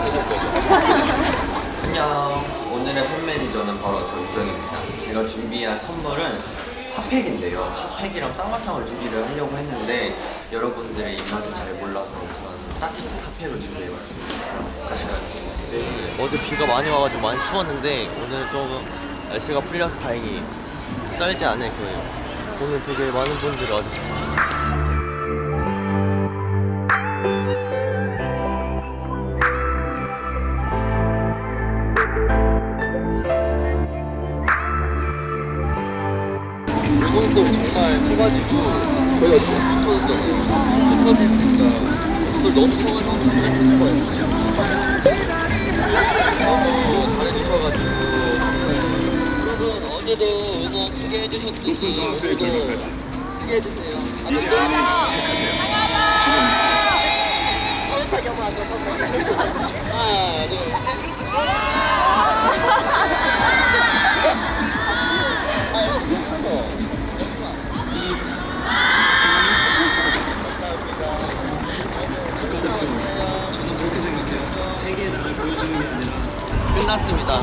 거죠? 안녕. 오늘의 팬 매니저는 바로 전정입니다. 제가 준비한 선물은 핫팩인데요. 핫팩이랑 쌍화탕을 준비를 하려고 했는데 여러분들의 입맛을 잘 몰라서 우선 따뜻한 핫팩을 준비해봤습니다. 같이 가겠습니다. 네, 어제 비가 많이 와가지고 많이 추웠는데 오늘 조금 날씨가 풀려서 다행히 떨지 않을 거예요. 오늘 되게 많은 분들이 와주셨어요. 물건소리 정말 커가지고 저희가 쭉 터졌잖아요. 쭉 터지니까 물건소리 너무 커가지고 진짜 큰 거예요. 너무 잘해주셔가지고 여러분 어제도 응원 크게 해주셨듯이 오늘도 크게 해주세요. 하나 둘 셋. 끝났습니다.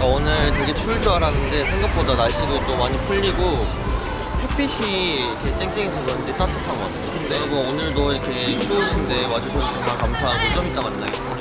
어, 오늘 되게 추울 줄 알았는데 생각보다 날씨도 또 많이 풀리고 햇빛이 이렇게 쨍쨍해서 그런지 따뜻한 것 같아요. 네, 여러분 오늘도 이렇게 추우신데 와주셔서 정말 감사하고 좀 이따 만나요.